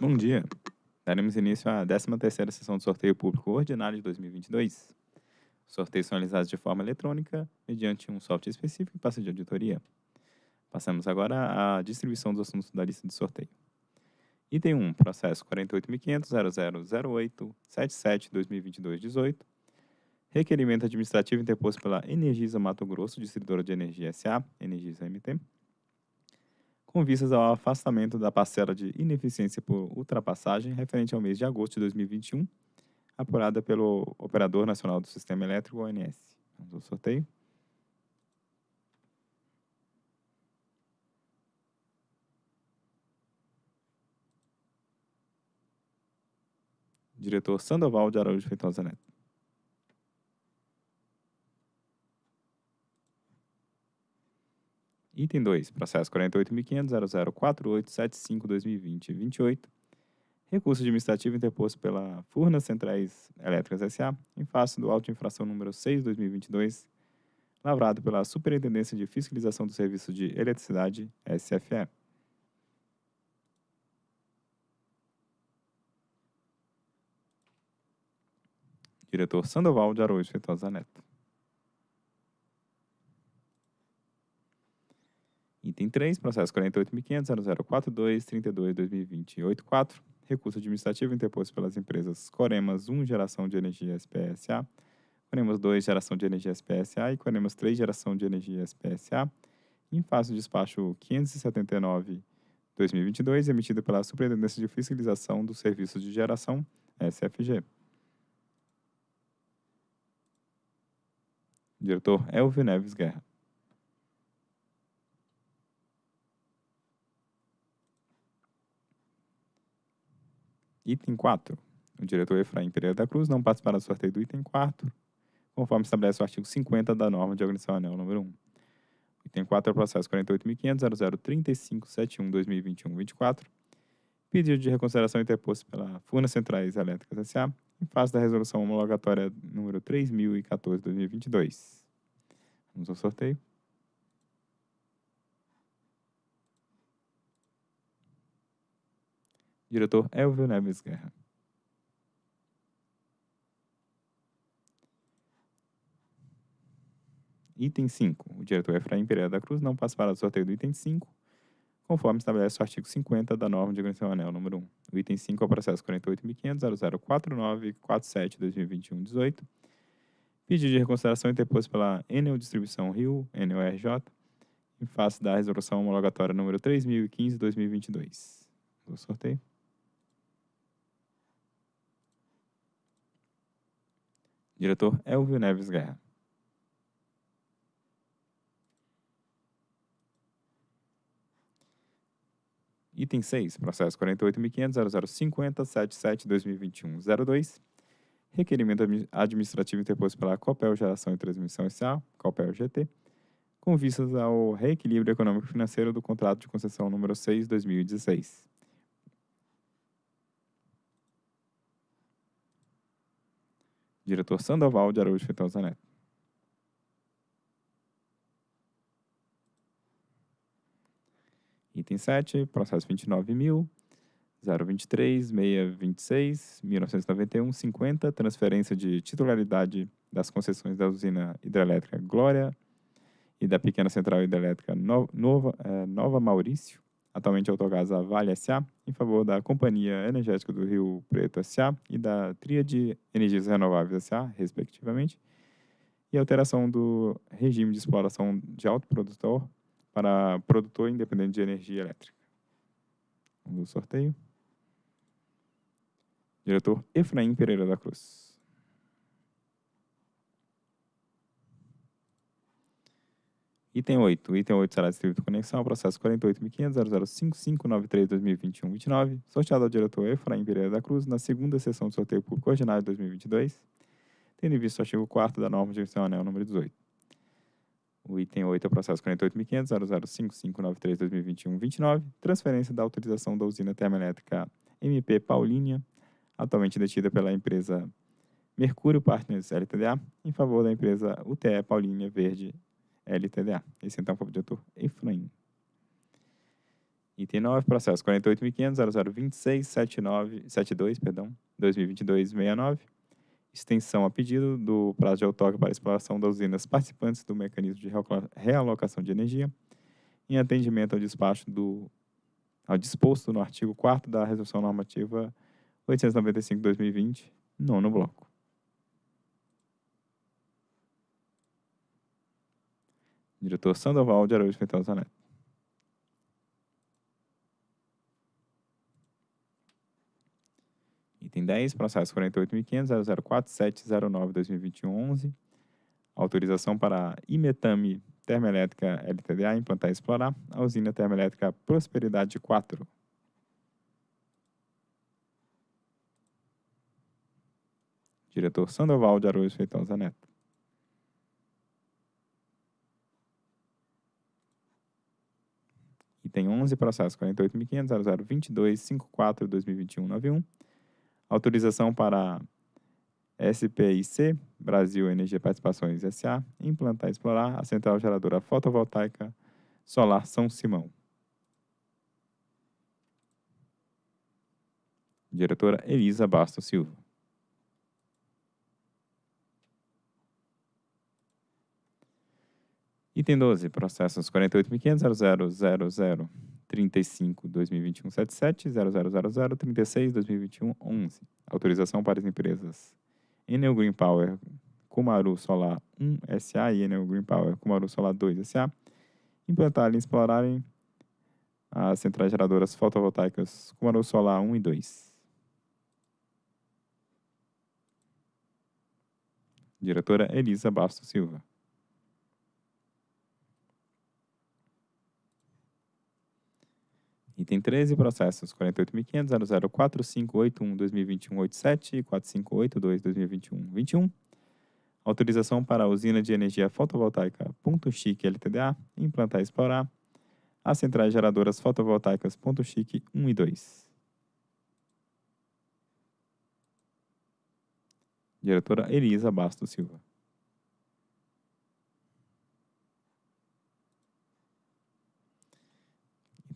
Bom dia. Daremos início à 13ª sessão do sorteio público ordinário de 2022. Os sorteios são realizados de forma eletrônica, mediante um software específico e passa de auditoria. Passamos agora à distribuição dos assuntos da lista de sorteio. Item 1, processo 48.500.0008.77.2022-18. Requerimento administrativo interposto pela Energisa Mato Grosso, distribuidora de energia SA, Energisa MT, com vistas ao afastamento da parcela de ineficiência por ultrapassagem referente ao mês de agosto de 2021, apurada pelo Operador Nacional do Sistema Elétrico, ONS. Vamos ao sorteio. Diretor Sandoval de Araújo Feitosa Neto. Item 2, processo 48.500.0048.75.2020-28. Recurso administrativo interposto pela Furnas Centrais Elétricas S.A. em face do auto infração número 6-2022, lavrado pela Superintendência de Fiscalização do Serviço de Eletricidade, SFE. Diretor Sandoval de Araújo Feitosa Neto. Item 3, processo 48.500.0042.32.2020.84. Recurso administrativo interposto pelas empresas Coremas 1 Geração de Energia SPSA, Coremas 2 Geração de Energia SPSA e Coremas 3 Geração de Energia SPSA, em face do despacho 579-2022, emitido pela Superintendência de Fiscalização dos Serviços de Geração, SFG. Diretor Elvio Neves Guerra. Item 4. O diretor Efraim Pereira da Cruz não participará do sorteio do item 4, conforme estabelece o artigo 50 da norma de organização anel número 1. Item 4 é o processo 48.500.003571.2021-24. Pedido de reconsideração interposto pela Furnas Centrais Elétricas S.A. em face da resolução homologatória número 3014-2022. Vamos ao sorteio. Diretor Elvio Neves Guerra. Item 5. O diretor Efraim Pereira da Cruz não participará do sorteio do item 5, conforme estabelece o artigo 50 da norma de organização anel número 1. O item 5 é o processo 48.500.0049.47.2021-18. Pedido de reconsideração interposto pela Enel Distribuição Rio, Enel RJ, em face da resolução homologatória número 3015-2022. O sorteio. Diretor Elvio Neves Guerra. Item 6, processo 48.500.0050.77.2021.02. Requerimento administrativo interposto pela Copel Geração e Transmissão S.A., Copel GT, com vistas ao reequilíbrio econômico financeiro do contrato de concessão número 6, Diretor Sandoval de Araújo Feitosa Neto. Item 7, processo 29.000, 023, 626, 1991, 50, transferência de titularidade das concessões da usina hidrelétrica Glória e da pequena central hidrelétrica Nova, eh, Nova Maurício, atualmente Autogás Vale S.A., em favor da Companhia Energética do Rio Preto S.A. e da Tríade Energias Renováveis S.A., respectivamente, e alteração do regime de exploração de autoprodutor para produtor independente de energia elétrica. Vamos ao sorteio. Diretor Efraim Pereira da Cruz. Item 8. Item 8 será distribuído conexão ao processo 48.500.005593.2021-29, sorteado ao diretor Efraim Pereira da Cruz na segunda sessão do sorteio público ordinário de 2022, tendo em vista o artigo 4 da norma de gestão anel número 18. O item 8 é o processo 48.500.005593.2021-29, transferência da autorização da usina termoelétrica MP Paulínia, atualmente detida pela empresa Mercúrio Partners LTDA, em favor da empresa UTE Paulínia Verde LTDA. Esse então foi o diretor Efraim. Item 9, processo 48.500.0026.72, perdão, 2022-69. Extensão a pedido do prazo de outorga para exploração das usinas participantes do mecanismo de realocação de energia, em atendimento ao despacho do ao disposto no artigo 4 da Resolução Normativa 895-2020, nono bloco. Diretor Sandoval de Araújo Feitosa Neto. Item 10, processo 48.500.004.709.2021-11. Autorização para Imetame Termoelétrica LTDA implantar e explorar a usina termoelétrica Prosperidade 4. Diretor Sandoval de Araújo Feitosa Neto. Item 11, processo 48.500.0022.54.2021.91. Autorização para SPIC, Brasil Energia Participações S.A., implantar e explorar a central geradora fotovoltaica solar São Simão. Diretora Elisa Bastos Silva. Item 12, processos 48.500.000035.2021.77, 000036.2021.11. Autorização para as empresas Enel Green Power Kumaru Solar 1 SA e Enel Green Power Kumaru Solar 2 SA implantarem e explorarem as centrais geradoras fotovoltaicas Kumaru Solar 1 e 2. Diretora Elisa Bastos Silva. Item 13, processos 48.500.004581.2021.87 e 4582.2021.21. Autorização para a usina de energia fotovoltaica Ponto Chique LTDA implantar e explorar as centrais geradoras fotovoltaicas Ponto Chique 1 e 2. Diretora Elisa Bastos Silva.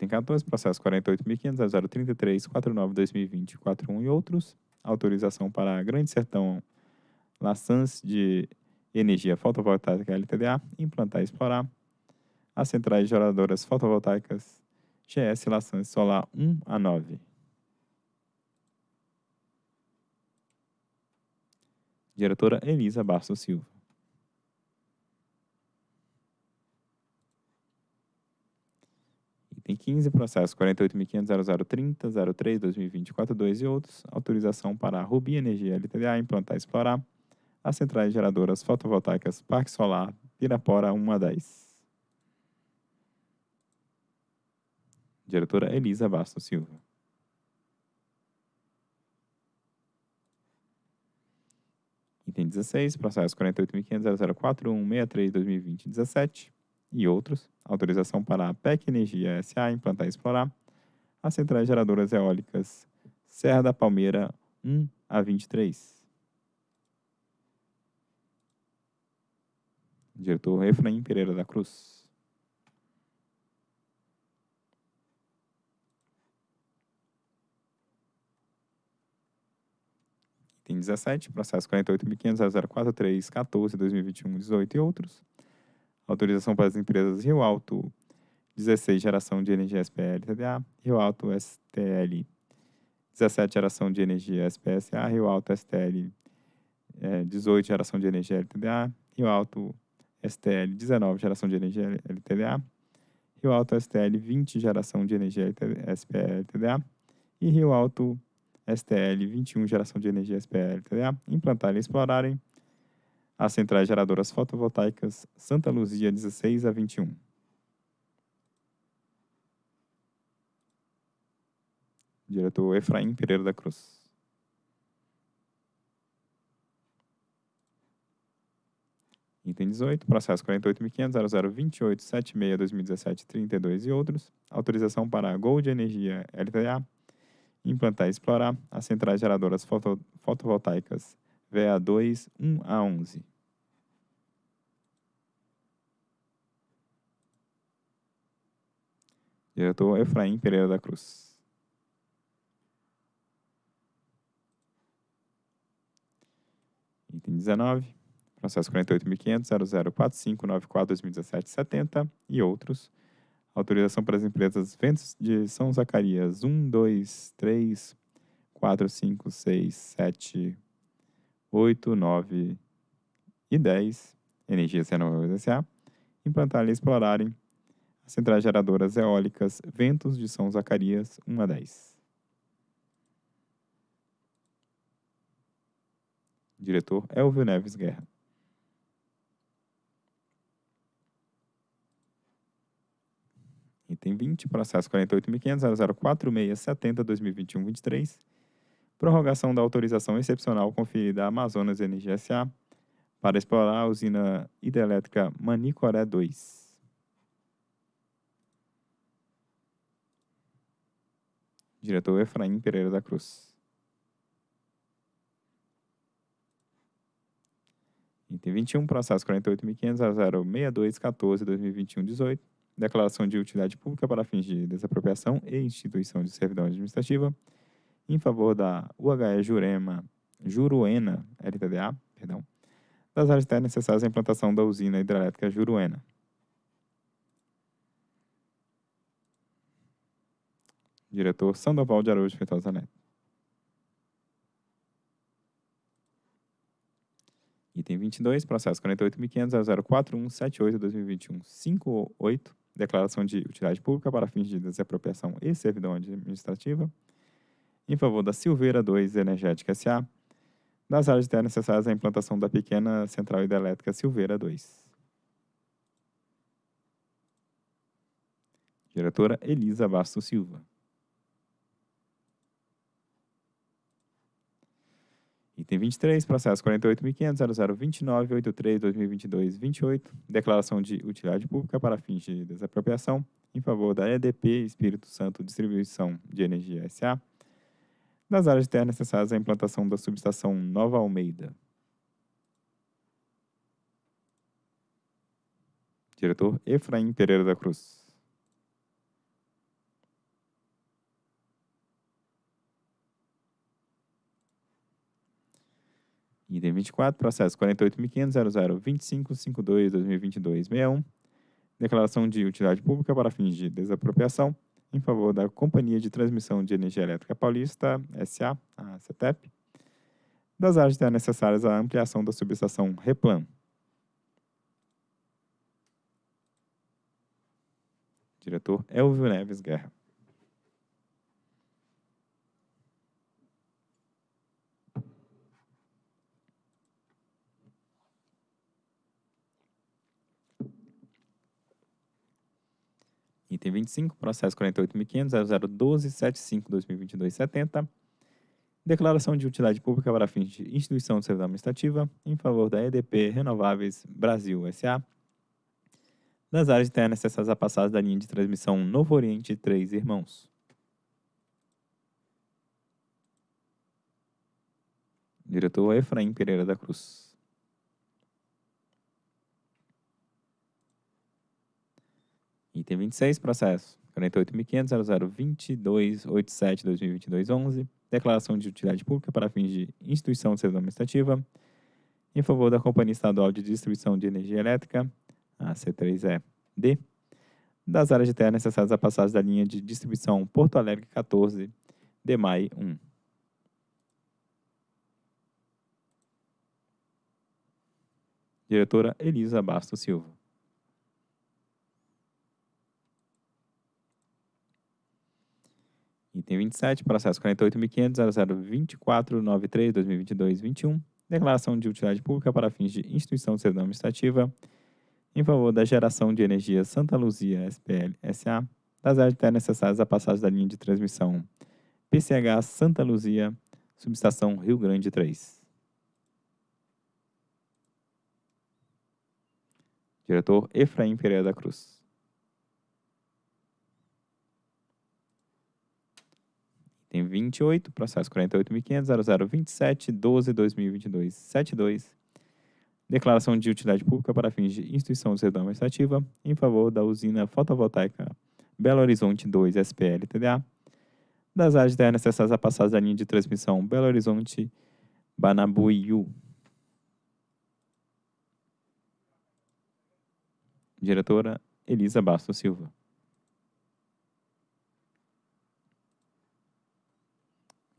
Item 14, processo 48.500.033.49.2020.41 e outros. Autorização para Grande Sertão Laçãs de Energia Fotovoltaica LTDA implantar e explorar as centrais geradoras fotovoltaicas GS Laçãs Solar 1 a 9. Diretora Elisa Bastos Silva. Item 15, processo 48.500.0030.03.2020.42 e outros. Autorização para a Rubi Energia LTDA implantar e explorar as centrais geradoras fotovoltaicas Parque Solar Pirapora 1 a 10. Diretora Elisa Bastos Silva. Item 16, processo 48.500.004.163.2020.17 e outros, autorização para a PEC Energia SA implantar e explorar as centrais geradoras eólicas Serra da Palmeira 1 a 23. Diretor Efraim Pereira da Cruz. Item 17, processo 48.500.043.14.2021.18 e outros Autorização para as empresas Rio Alto 16, geração de energia SPL TDA, Rio Alto STL 17, geração de energia SPSA, Rio Alto STL é, 18, geração de energia LTDA, Rio Alto STL 19, geração de energia LTDA, Rio Alto STL 20, geração de energia SPL TDA e Rio Alto STL 21, geração de energia SPL TDA, implantarem e explorarem as centrais geradoras fotovoltaicas Santa Luzia 16 a 21. Diretor Efraim Pereira da Cruz. Item 18, processo 48.500.0028.76.2017.32 e outros. Autorização para a Gold Energia LTA implantar e explorar as centrais geradoras foto, fotovoltaicas VA2 1 a 11. Diretor Efraim Pereira da Cruz. Item 19, processo 48.500.0045.94.2017.70 e outros. Autorização para as empresas Ventos de São Zacarias 1, 2, 3, 4, 5, 6, 7, 8, 9 e 10, Energias Renováveis S.A., implantar e explorarem as centrais geradoras eólicas Ventos de São Zacarias 1 a 10. Diretor Elvio Neves Guerra. Item 20, processo 48.500.004670.2021-23, prorrogação da autorização excepcional conferida à Amazonas Energia S.A. para explorar a usina hidrelétrica Manicoré 2. Diretor Efraim Pereira da Cruz. Item 21, processo 48.500.006214.2021-18, declaração de utilidade pública para fins de desapropriação e instituição de servidão administrativa em favor da UHE Jurema, Juruena LTDA, perdão, das áreas técnicas necessárias à implantação da usina hidrelétrica Juruena. Diretor Sandoval de Araújo Feitosa Neto. Item 22, processo 48.500.04178-2021-58, declaração de utilidade pública para fins de desapropriação e servidão administrativa, em favor da Silveira 2 Energética S.A., das áreas de terra necessárias à implantação da pequena central hidrelétrica Silveira 2. Diretora Elisa Bastos Silva. Item 23, processo 48.500.0029.83.2022.28, declaração de utilidade pública para fins de desapropriação em favor da EDP Espírito Santo Distribuição de Energia S.A., das áreas de terra necessárias à implantação da subestação Nova Almeida. Diretor Efraim Pereira da Cruz. Item 24, processo 48.500.0025.52.2022.61, declaração de utilidade pública para fins de desapropriação em favor da Companhia de Transmissão de Energia Elétrica Paulista, SA, a CETEP, das áreas de necessárias à ampliação da subestação Replan. Diretor Elvio Neves Guerra. Item 25, processo 48.500.0012.75.2022.70. Declaração de utilidade pública para fins de instituição de servidão administrativa em favor da EDP Renováveis Brasil S.A. das áreas de terra necessárias à passagem da linha de transmissão Novo Oriente Três Irmãos. Diretor Efraim Pereira da Cruz. Item 26, processo 48.500.0022.87.2022.11, declaração de utilidade pública para fins de instituição de servidão administrativa em favor da Companhia Estadual de Distribuição de Energia Elétrica, a C3E-D, das áreas de terra necessárias à passagem da linha de distribuição Porto Alegre 14, DEMAI 1. Diretora Elisa Bastos Silva. Item 27, processo 48.500.0024.93.2022.21, declaração de utilidade pública para fins de instituição de servidão administrativa em favor da geração de energia Santa Luzia SPL SA, das áreas terra necessárias à passagem da linha de transmissão PCH Santa Luzia, subestação Rio Grande 3. Diretor Efraim Pereira da Cruz. Item 28, processo 48.500.0027.12.2022.72. Declaração de utilidade pública para fins de instituição de servidão administrativa em favor da usina fotovoltaica Belo Horizonte 2 SPL TDA, das áreas de terra necessárias a passagem da linha de transmissão Belo Horizonte Banabuiú. Diretora Elisa Bastos Silva.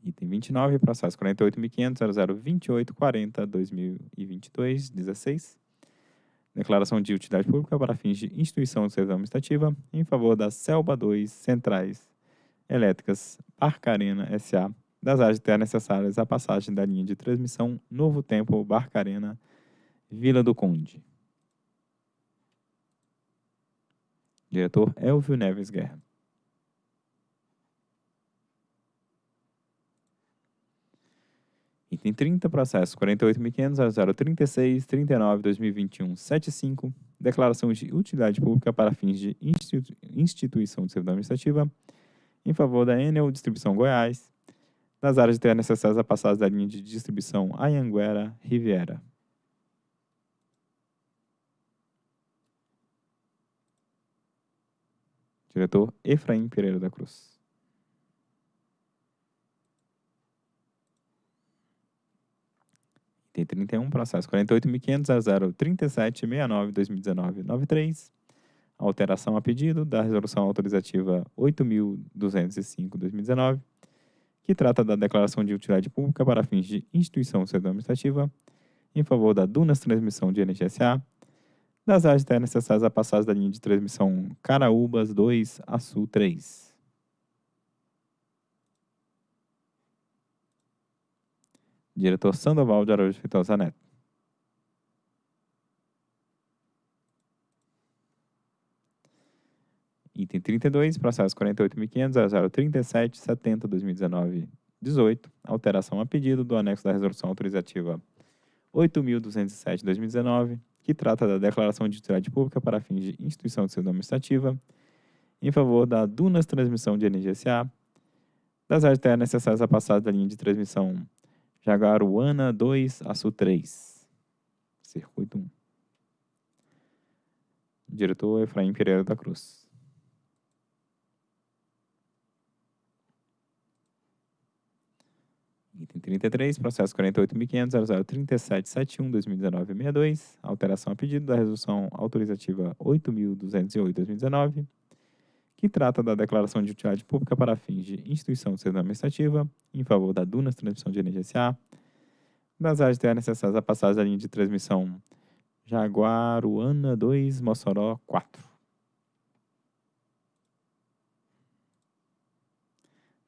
Item 29, processo 48.500.0028.40.2022, 16. Declaração de utilidade pública para fins de instituição de serviço administrativa em favor da Selba 2 Centrais Elétricas Barcarena S.A. das áreas de terra necessárias à passagem da linha de transmissão Novo Tempo Barcarena Vila do Conde. Diretor Elvio Neves Guerra. Item 30, processo 48.500.036.39.2021.75, declaração de utilidade pública para fins de instituição de servidão administrativa em favor da Enel Distribuição Goiás, das áreas de terra necessárias à passagem da linha de distribuição Anhanguera Riviera. Diretor Efraim Pereira da Cruz. Item 31, processo 48.500.037.69.2019.93. Alteração a pedido da resolução autorizativa 8.205.2019, que trata da declaração de utilidade pública para fins de instituição de servidão administrativa em favor da Dunas Transmissão de Energia S.A., das áreas necessárias à passagem da linha de transmissão Caraúbas 2 a Sul 3. Diretor Sandoval de Araújo Feitosa Neto. Item 32, processo 48.500.037.70.2019.18, alteração a pedido do anexo da resolução autorizativa 8.207.2019, que trata da declaração de utilidade pública para fins de instituição de serviço administrativa em favor da Dunas Transmissão de Energia S.A., das áreas de terra necessárias à passagem da linha de transmissão Jaguaruana 2 a Sul 3, circuito 1. Diretor Efraim Pereira da Cruz. Item 33, processo 48.500.0037.71.2019.62, alteração a pedido da resolução autorizativa 8.208.2019, que trata da declaração de utilidade pública para fins de instituição de serviço administrativa em favor da Dunas Transmissão de Energia S.A., das áreas de terra necessárias à passagem da linha de transmissão Jaguaruana 2, Mossoró 4.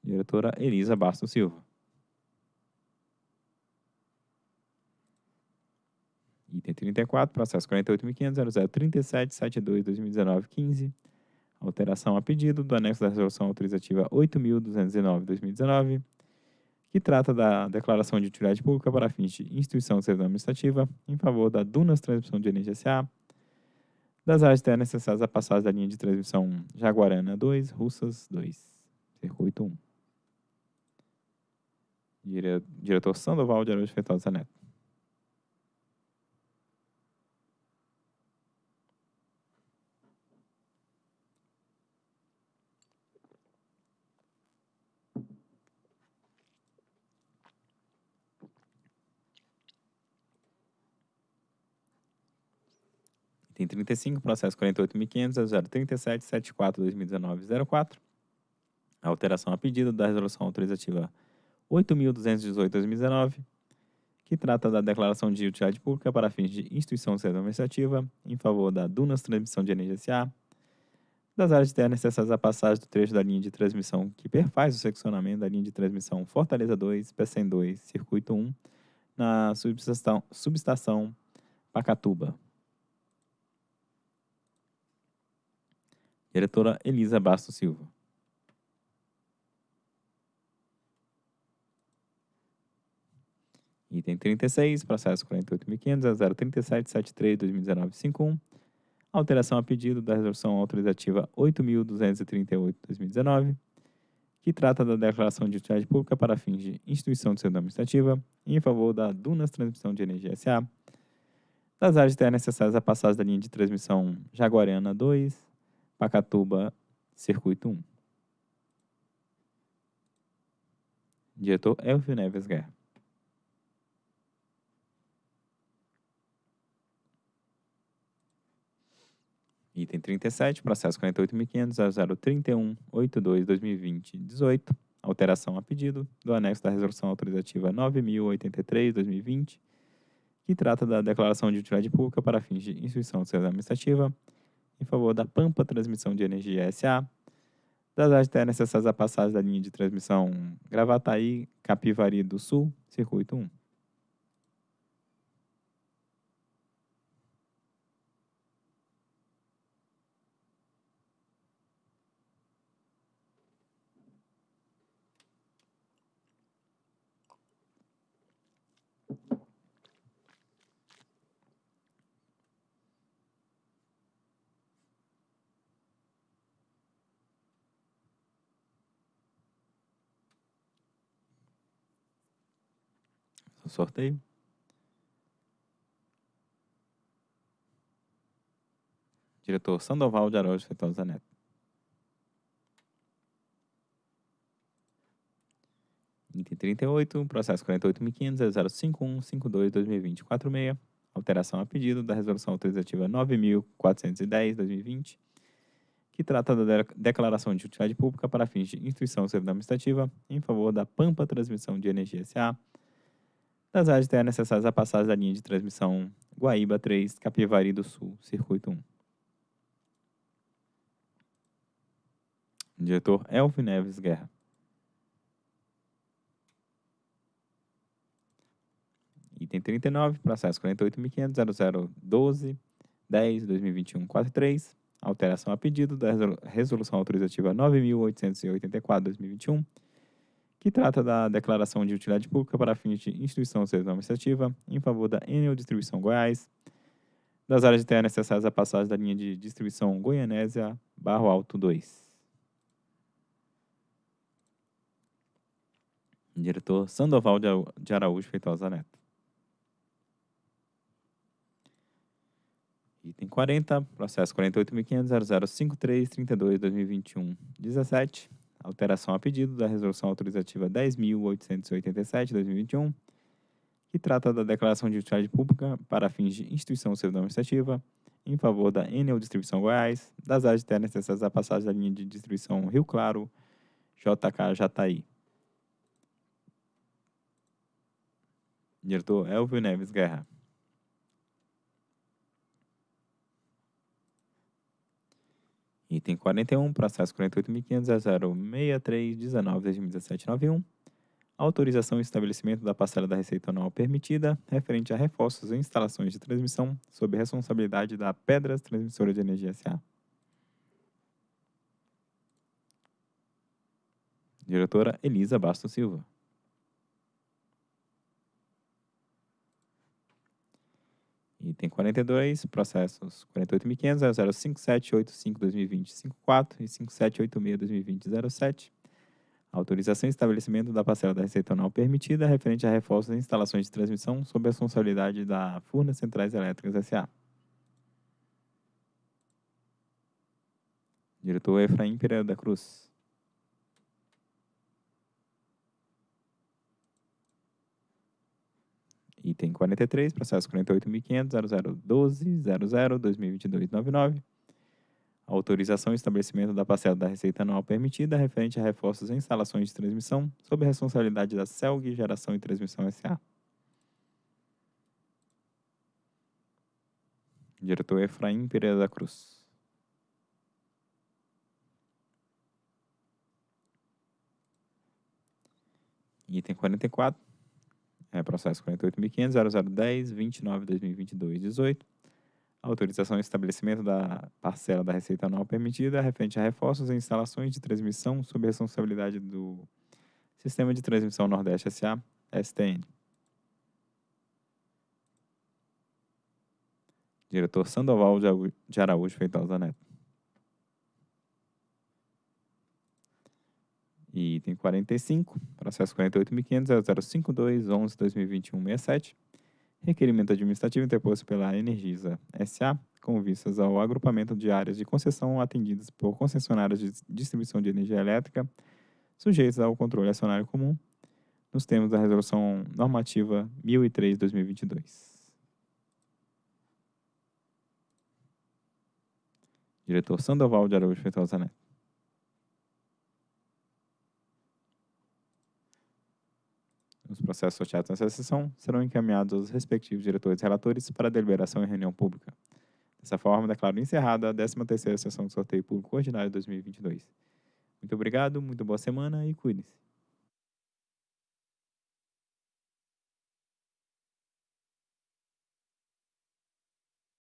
Diretora Elisa Bastos Silva. Item 34, processo 48.500.0037.72.2019.15. Alteração a pedido do anexo da resolução autorizativa 8.209.2019, que trata da declaração de utilidade pública para fins de instituição de servidão administrativa em favor da Dunas Transmissão de Energia S.A., das áreas terras necessárias à passagem da linha de transmissão Jaguarana 2, Russas 2, circuito 1. Dire... Diretor Sandoval de Araújo Feitosa Neto. Item 35, processo 48.500.037.74.2019.04. Alteração a pedido da resolução autorizativa 8.218.2019, que trata da declaração de utilidade pública para fins de instituição administrativa em favor da Dunas Transmissão de Energia S.A., das áreas de terra necessárias à passagem do trecho da linha de transmissão que perfaz o seccionamento da linha de transmissão Fortaleza 2, PECEM 2, Circuito 1, na subestação, subestação Pacatuba. Diretora Elisa Bastos Silva. Item 36, processo 48.500.037.73.2019.51. Alteração a pedido da resolução autorizativa 8.238.2019, que trata da declaração de utilidade pública para fins de instituição de serviço administrativa em favor da Dunas Transmissão de Energia S.A., das áreas de terra necessárias à passagem da linha de transmissão Jaguariana 2, Pacatuba, Circuito 1. Diretor Elvio Neves Guerra. Item 37, processo 48.500.0031.82.2020.18, alteração a pedido do anexo da resolução autorizativa 9.083.2020, que trata da declaração de utilidade pública para fins de instituição de administrativa em favor da Pampa Transmissão de Energia S.A., das áreas terras necessárias à passagem da linha de transmissão Gravataí, Capivari do Sul, circuito 1. Sorteio. Diretor Sandoval de Araújo Feitosa Neto. Item 38, processo 48.500.051.52.2020.46, alteração a pedido da resolução autorizativa 9.410.2020, que trata da declaração de utilidade pública para fins de instituição administrativa em favor da Pampa Transmissão de Energia S.A., das áreas terras necessárias à passagem da linha de transmissão Guaíba 3, Capivari do Sul, Circuito 1. Diretor Elvio Neves Guerra. Item 39, processo 48.500.0012.10.2021.43, alteração a pedido da resolução autorizativa 9.884.2021, que trata da declaração de utilidade pública para fins de instituição administrativa em favor da Enel Distribuição Goiás, das áreas de terra necessárias à passagem da linha de distribuição Goianésia Barro Alto 2. Diretor Sandoval de Araújo Feitosa Neto. Item 40, processo 48.500.0053.32.2021.17, alteração a pedido da Resolução Autorizativa 10.887-2021, que trata da declaração de utilidade pública para fins de instituição civil administrativa em favor da Enel Distribuição Goiás, das áreas internas necessárias à passagem da linha de distribuição Rio Claro, JK Jataí. Diretor Elvio Neves Guerra. Item 41, processo 48.500.063.19.2017.91. Autorização e estabelecimento da parcela da receita anual permitida, referente a reforços e instalações de transmissão, sob responsabilidade da Pedras Transmissora de Energia S.A. Diretora Elisa Bastos Silva. Item 42, processos 48.500, 05785-2020-54 e 5786-2020-07. Autorização e estabelecimento da parcela da receita anual permitida referente a reforços e instalações de transmissão sob a responsabilidade da Furnas Centrais Elétricas S.A. Diretor Efraim Pereira da Cruz. Item 43, processo 48.500.0012.00.2022.99. Autorização e estabelecimento da parcela da receita anual permitida referente a reforços em instalações de transmissão sob responsabilidade da CELG Geração e Transmissão S.A. Diretor Efraim Pereira da Cruz. Item 44, é, processo 48.500.0010.29.2022.18. Autorização e estabelecimento da parcela da receita anual permitida referente a reforços e instalações de transmissão sob responsabilidade do Sistema de Transmissão Nordeste S.A., STN. Diretor Sandoval de Araújo Feitosa Neto. E item 45, processo 48.500.0052.11.2021.67, requerimento administrativo interposto pela Energisa SA, com vistas ao agrupamento de áreas de concessão atendidas por concessionárias de distribuição de energia elétrica, sujeitas ao controle acionário comum, nos termos da Resolução Normativa 1003-2022. Diretor Sandoval de Araújo Feitosa Neto. Os processos sorteados nessa sessão serão encaminhados aos respectivos diretores e relatores para deliberação em reunião pública. Dessa forma, declaro encerrada a 13ª sessão de sorteio público ordinário 2022. Muito obrigado, muito boa semana e cuide-se.